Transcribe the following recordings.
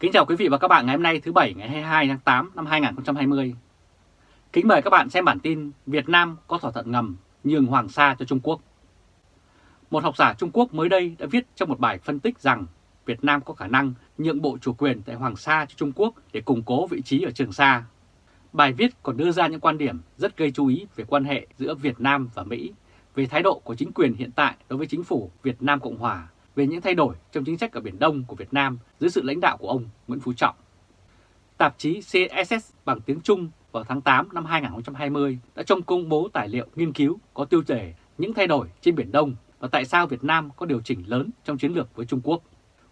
Kính chào quý vị và các bạn ngày hôm nay thứ Bảy ngày 22 tháng 8 năm 2020. Kính mời các bạn xem bản tin Việt Nam có thỏa thuận ngầm nhường Hoàng Sa cho Trung Quốc. Một học giả Trung Quốc mới đây đã viết trong một bài phân tích rằng Việt Nam có khả năng nhượng bộ chủ quyền tại Hoàng Sa cho Trung Quốc để củng cố vị trí ở Trường Sa. Bài viết còn đưa ra những quan điểm rất gây chú ý về quan hệ giữa Việt Nam và Mỹ, về thái độ của chính quyền hiện tại đối với chính phủ Việt Nam Cộng Hòa về những thay đổi trong chính sách ở Biển Đông của Việt Nam dưới sự lãnh đạo của ông Nguyễn Phú Trọng. Tạp chí CSS bằng tiếng Trung vào tháng 8 năm 2020 đã trong công bố tài liệu nghiên cứu có tiêu đề những thay đổi trên Biển Đông và tại sao Việt Nam có điều chỉnh lớn trong chiến lược với Trung Quốc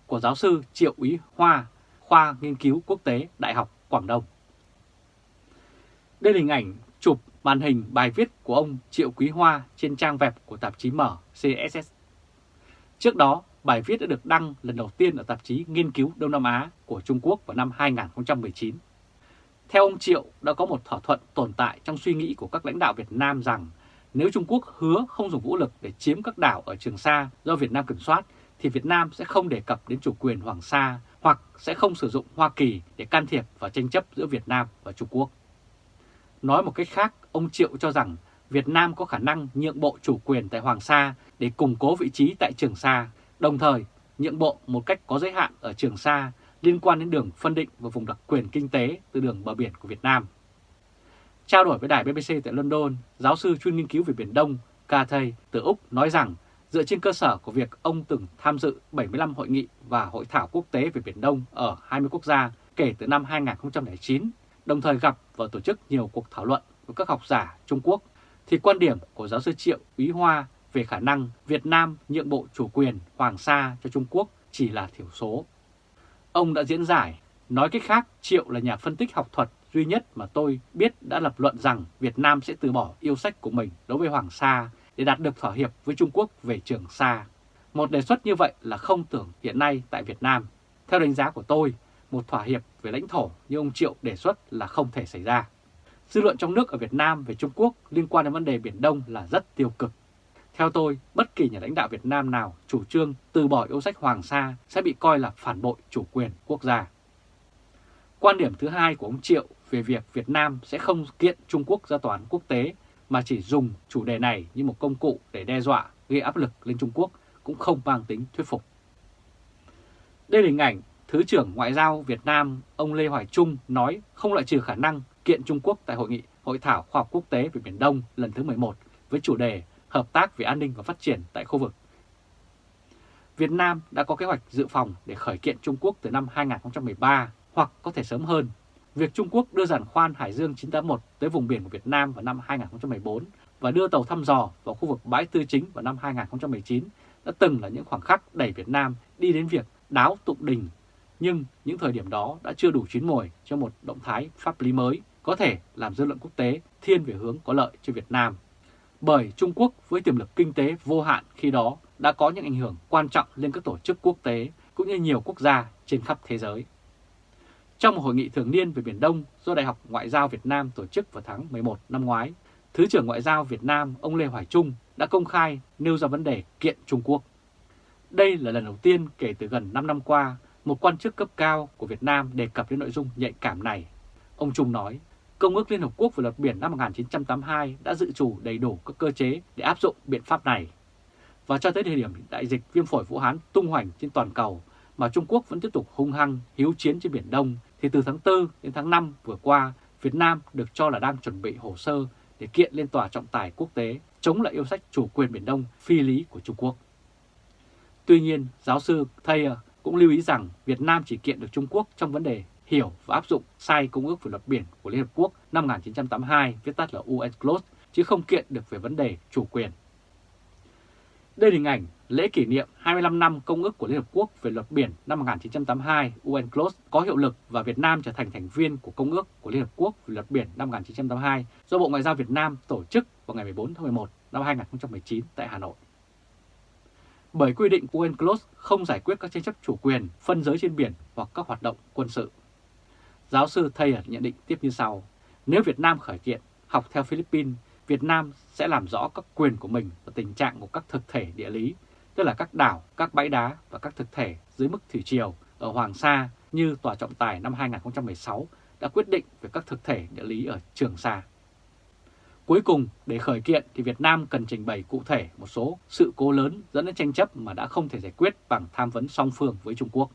của giáo sư Triệu Úy Hoa, khoa nghiên cứu quốc tế Đại học Quảng Đông. Đây là hình ảnh chụp màn hình bài viết của ông Triệu Quý Hoa trên trang web của tạp chí mở CSS. Trước đó, bài viết đã được đăng lần đầu tiên ở tạp chí Nghiên cứu Đông Nam Á của Trung Quốc vào năm 2019. Theo ông Triệu, đã có một thỏa thuận tồn tại trong suy nghĩ của các lãnh đạo Việt Nam rằng nếu Trung Quốc hứa không dùng vũ lực để chiếm các đảo ở Trường Sa do Việt Nam kiểm soát, thì Việt Nam sẽ không đề cập đến chủ quyền Hoàng Sa hoặc sẽ không sử dụng Hoa Kỳ để can thiệp vào tranh chấp giữa Việt Nam và Trung Quốc. Nói một cách khác, ông Triệu cho rằng Việt Nam có khả năng nhượng bộ chủ quyền tại Hoàng Sa để củng cố vị trí tại Trường Sa, đồng thời nhượng bộ một cách có giới hạn ở Trường Sa liên quan đến đường phân định và vùng đặc quyền kinh tế từ đường bờ biển của Việt Nam. Trao đổi với đài BBC tại London, giáo sư chuyên nghiên cứu về Biển Đông Cathay từ Úc nói rằng dựa trên cơ sở của việc ông từng tham dự 75 hội nghị và hội thảo quốc tế về Biển Đông ở 20 quốc gia kể từ năm 2009, đồng thời gặp và tổ chức nhiều cuộc thảo luận với các học giả Trung Quốc, thì quan điểm của giáo sư Triệu Úy Hoa về khả năng Việt Nam nhượng bộ chủ quyền Hoàng Sa cho Trung Quốc chỉ là thiểu số. Ông đã diễn giải, nói cách khác Triệu là nhà phân tích học thuật duy nhất mà tôi biết đã lập luận rằng Việt Nam sẽ từ bỏ yêu sách của mình đối với Hoàng Sa để đạt được thỏa hiệp với Trung Quốc về Trường Sa. Một đề xuất như vậy là không tưởng hiện nay tại Việt Nam. Theo đánh giá của tôi, một thỏa hiệp về lãnh thổ như ông Triệu đề xuất là không thể xảy ra. Dư luận trong nước ở Việt Nam về Trung Quốc liên quan đến vấn đề Biển Đông là rất tiêu cực. Theo tôi, bất kỳ nhà lãnh đạo Việt Nam nào chủ trương từ bỏ yêu sách Hoàng Sa sẽ bị coi là phản bội chủ quyền quốc gia. Quan điểm thứ hai của ông Triệu về việc Việt Nam sẽ không kiện Trung Quốc ra tòa án quốc tế mà chỉ dùng chủ đề này như một công cụ để đe dọa, gây áp lực lên Trung Quốc cũng không mang tính thuyết phục. Đây là hình ảnh Thứ trưởng Ngoại giao Việt Nam ông Lê Hoài Trung nói không loại trừ khả năng kiện Trung Quốc tại Hội nghị Hội thảo Khoa học Quốc tế về Biển Đông lần thứ 11 với chủ đề Hợp tác về an ninh và phát triển tại khu vực. Việt Nam đã có kế hoạch dự phòng để khởi kiện Trung Quốc từ năm 2013 hoặc có thể sớm hơn. Việc Trung Quốc đưa giàn khoan Hải Dương 981 tới vùng biển của Việt Nam vào năm 2014 và đưa tàu thăm dò vào khu vực bãi tư chính vào năm 2019 đã từng là những khoảng khắc đẩy Việt Nam đi đến việc đáo tụng đình nhưng những thời điểm đó đã chưa đủ chín mồi cho một động thái pháp lý mới có thể làm dư luận quốc tế thiên về hướng có lợi cho Việt Nam. Bởi Trung Quốc với tiềm lực kinh tế vô hạn khi đó đã có những ảnh hưởng quan trọng lên các tổ chức quốc tế cũng như nhiều quốc gia trên khắp thế giới. Trong một hội nghị thường niên về Biển Đông do Đại học Ngoại giao Việt Nam tổ chức vào tháng 11 năm ngoái, Thứ trưởng Ngoại giao Việt Nam ông Lê Hoài Trung đã công khai nêu ra vấn đề kiện Trung Quốc. Đây là lần đầu tiên kể từ gần 5 năm qua một quan chức cấp cao của Việt Nam đề cập đến nội dung nhạy cảm này. Ông Trung nói, Công ước Liên Hợp Quốc về luật biển năm 1982 đã dự chủ đầy đủ các cơ chế để áp dụng biện pháp này. Và cho tới thời điểm đại dịch viêm phổi Vũ Hán tung hoành trên toàn cầu mà Trung Quốc vẫn tiếp tục hung hăng hiếu chiến trên Biển Đông, thì từ tháng 4 đến tháng 5 vừa qua, Việt Nam được cho là đang chuẩn bị hồ sơ để kiện lên tòa trọng tài quốc tế chống lại yêu sách chủ quyền Biển Đông phi lý của Trung Quốc. Tuy nhiên, giáo sư Thayer cũng lưu ý rằng Việt Nam chỉ kiện được Trung Quốc trong vấn đề hiểu và áp dụng sai Công ước về luật biển của Liên Hợp Quốc năm 1982, viết tắt là UNCLOS, chứ không kiện được về vấn đề chủ quyền. Đây là hình ảnh lễ kỷ niệm 25 năm Công ước của Liên Hợp Quốc về luật biển năm 1982 UNCLOS có hiệu lực và Việt Nam trở thành thành viên của Công ước của Liên Hợp Quốc về luật biển năm 1982 do Bộ Ngoại giao Việt Nam tổ chức vào ngày 14 tháng 11 năm 2019 tại Hà Nội bởi quy định của UNCLOS không giải quyết các tranh chấp chủ quyền, phân giới trên biển hoặc các hoạt động quân sự. Giáo sư Thayer nhận định tiếp như sau, nếu Việt Nam khởi kiện, học theo Philippines, Việt Nam sẽ làm rõ các quyền của mình và tình trạng của các thực thể địa lý, tức là các đảo, các bãi đá và các thực thể dưới mức thủy triều ở Hoàng Sa như Tòa trọng tài năm 2016 đã quyết định về các thực thể địa lý ở Trường Sa. Cuối cùng, để khởi kiện thì Việt Nam cần trình bày cụ thể một số sự cố lớn dẫn đến tranh chấp mà đã không thể giải quyết bằng tham vấn song phương với Trung Quốc.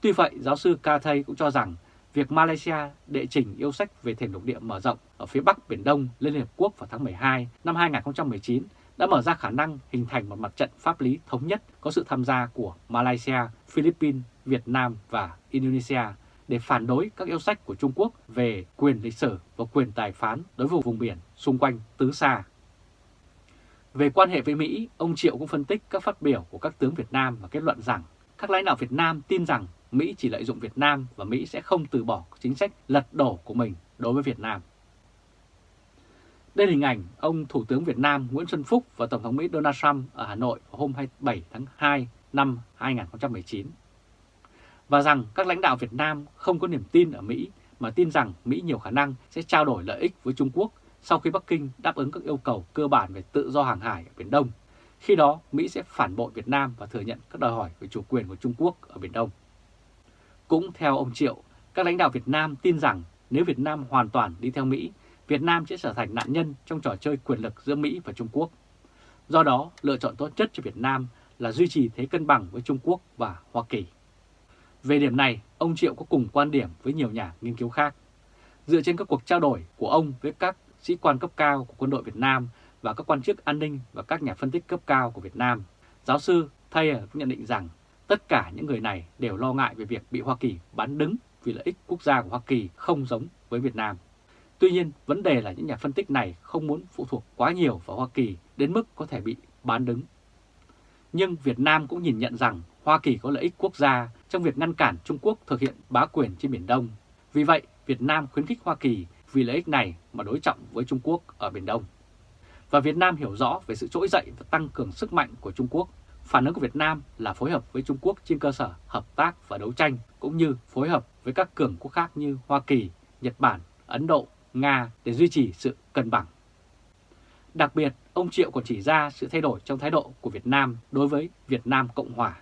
Tuy vậy, giáo sư Ca Thay cũng cho rằng việc Malaysia đệ trình yêu sách về thềm lục địa mở rộng ở phía Bắc Biển Đông lên Liên Hợp Quốc vào tháng 12 năm 2019 đã mở ra khả năng hình thành một mặt trận pháp lý thống nhất có sự tham gia của Malaysia, Philippines, Việt Nam và Indonesia để phản đối các yêu sách của Trung Quốc về quyền lịch sử và quyền tài phán đối với vùng biển xung quanh Tứ Sa. Về quan hệ với Mỹ, ông Triệu cũng phân tích các phát biểu của các tướng Việt Nam và kết luận rằng các lãnh đạo Việt Nam tin rằng Mỹ chỉ lợi dụng Việt Nam và Mỹ sẽ không từ bỏ chính sách lật đổ của mình đối với Việt Nam. Đây là hình ảnh ông Thủ tướng Việt Nam Nguyễn Xuân Phúc và Tổng thống Mỹ Donald Trump ở Hà Nội vào hôm 27 tháng 2 năm 2019. Và rằng các lãnh đạo Việt Nam không có niềm tin ở Mỹ, mà tin rằng Mỹ nhiều khả năng sẽ trao đổi lợi ích với Trung Quốc sau khi Bắc Kinh đáp ứng các yêu cầu cơ bản về tự do hàng hải ở Biển Đông. Khi đó, Mỹ sẽ phản bội Việt Nam và thừa nhận các đòi hỏi về chủ quyền của Trung Quốc ở Biển Đông. Cũng theo ông Triệu, các lãnh đạo Việt Nam tin rằng nếu Việt Nam hoàn toàn đi theo Mỹ, Việt Nam sẽ trở thành nạn nhân trong trò chơi quyền lực giữa Mỹ và Trung Quốc. Do đó, lựa chọn tốt nhất cho Việt Nam là duy trì thế cân bằng với Trung Quốc và Hoa Kỳ. Về điểm này, ông Triệu có cùng quan điểm với nhiều nhà nghiên cứu khác. Dựa trên các cuộc trao đổi của ông với các sĩ quan cấp cao của quân đội Việt Nam và các quan chức an ninh và các nhà phân tích cấp cao của Việt Nam, giáo sư Thayer nhận định rằng tất cả những người này đều lo ngại về việc bị Hoa Kỳ bán đứng vì lợi ích quốc gia của Hoa Kỳ không giống với Việt Nam. Tuy nhiên, vấn đề là những nhà phân tích này không muốn phụ thuộc quá nhiều vào Hoa Kỳ đến mức có thể bị bán đứng. Nhưng Việt Nam cũng nhìn nhận rằng Hoa Kỳ có lợi ích quốc gia trong việc ngăn cản Trung Quốc thực hiện bá quyền trên Biển Đông. Vì vậy, Việt Nam khuyến khích Hoa Kỳ vì lợi ích này mà đối trọng với Trung Quốc ở Biển Đông. Và Việt Nam hiểu rõ về sự trỗi dậy và tăng cường sức mạnh của Trung Quốc. Phản ứng của Việt Nam là phối hợp với Trung Quốc trên cơ sở hợp tác và đấu tranh, cũng như phối hợp với các cường quốc khác như Hoa Kỳ, Nhật Bản, Ấn Độ, Nga để duy trì sự cân bằng. Đặc biệt, ông Triệu còn chỉ ra sự thay đổi trong thái độ của Việt Nam đối với Việt Nam Cộng Hòa.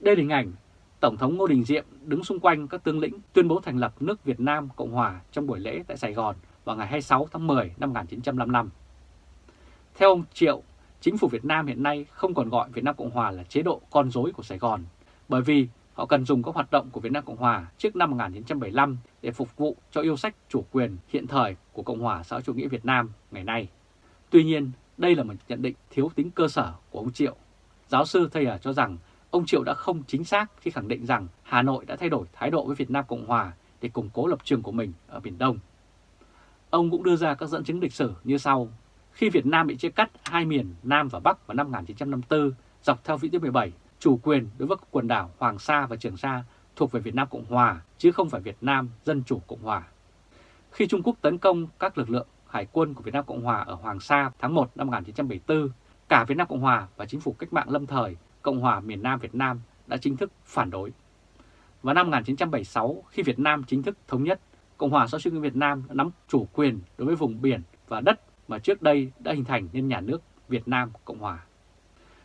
Đây là hình ảnh Tổng thống Ngô Đình Diệm đứng xung quanh các tướng lĩnh tuyên bố thành lập nước Việt Nam Cộng Hòa trong buổi lễ tại Sài Gòn vào ngày 26 tháng 10 năm 1955. Theo ông Triệu, chính phủ Việt Nam hiện nay không còn gọi Việt Nam Cộng Hòa là chế độ con rối của Sài Gòn, bởi vì họ cần dùng các hoạt động của Việt Nam Cộng Hòa trước năm 1975 để phục vụ cho yêu sách chủ quyền hiện thời của Cộng hòa xã hội chủ nghĩa Việt Nam ngày nay. Tuy nhiên, đây là một nhận định thiếu tính cơ sở của ông Triệu. Giáo sư Thayer cho rằng ông Triệu đã không chính xác khi khẳng định rằng Hà Nội đã thay đổi thái độ với Việt Nam Cộng Hòa để củng cố lập trường của mình ở Biển Đông. Ông cũng đưa ra các dẫn chứng lịch sử như sau. Khi Việt Nam bị chia cắt hai miền Nam và Bắc vào năm 1954 dọc theo vĩ tuyến 17, chủ quyền đối với quần đảo Hoàng Sa và Trường Sa thuộc về Việt Nam Cộng Hòa chứ không phải Việt Nam Dân Chủ Cộng Hòa. Khi Trung Quốc tấn công các lực lượng hải quân của Việt Nam Cộng Hòa ở Hoàng Sa tháng 1 năm 1974, cả Việt Nam Cộng Hòa và chính phủ cách mạng lâm thời Cộng hòa miền Nam Việt Nam đã chính thức phản đối. Vào năm 1976, khi Việt Nam chính thức thống nhất, Cộng hòa xã hội chủ nghĩa Việt Nam đã nắm chủ quyền đối với vùng biển và đất mà trước đây đã hình thành nên nhà nước Việt Nam Cộng hòa.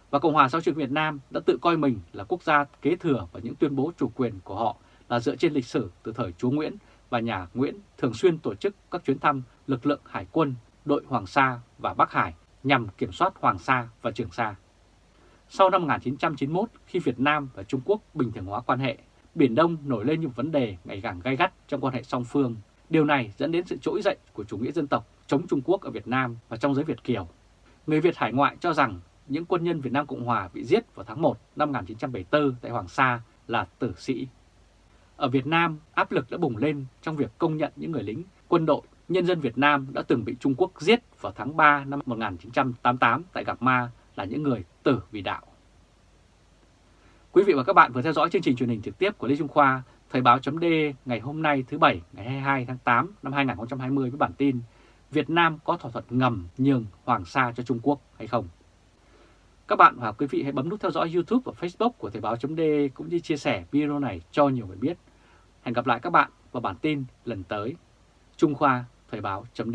Và Cộng hòa xã hội chủ nghĩa Việt Nam đã tự coi mình là quốc gia kế thừa và những tuyên bố chủ quyền của họ là dựa trên lịch sử từ thời chúa Nguyễn và nhà Nguyễn thường xuyên tổ chức các chuyến thăm lực lượng hải quân, đội Hoàng Sa và Bắc Hải nhằm kiểm soát Hoàng Sa và Trường Sa. Sau năm 1991, khi Việt Nam và Trung Quốc bình thường hóa quan hệ, Biển Đông nổi lên những vấn đề ngày càng gai gắt trong quan hệ song phương. Điều này dẫn đến sự trỗi dậy của chủ nghĩa dân tộc chống Trung Quốc ở Việt Nam và trong giới Việt Kiều. Người Việt hải ngoại cho rằng những quân nhân Việt Nam Cộng Hòa bị giết vào tháng 1 năm 1974 tại Hoàng Sa là tử sĩ. Ở Việt Nam, áp lực đã bùng lên trong việc công nhận những người lính, quân đội, nhân dân Việt Nam đã từng bị Trung Quốc giết vào tháng 3 năm 1988 tại Gạc Ma là những người tử vì đạo. Quý vị và các bạn vừa theo dõi chương trình truyền hình trực tiếp của Lê Trung Khoa, Thời báo chấm ngày hôm nay thứ Bảy ngày 22 tháng 8 năm 2020 với bản tin Việt Nam có thỏa thuận ngầm nhường Hoàng Sa cho Trung Quốc hay không? Các bạn và quý vị hãy bấm nút theo dõi YouTube và Facebook của Thời báo chấm cũng như chia sẻ video này cho nhiều người biết. Hẹn gặp lại các bạn vào bản tin lần tới. Trung Khoa Thời báo chấm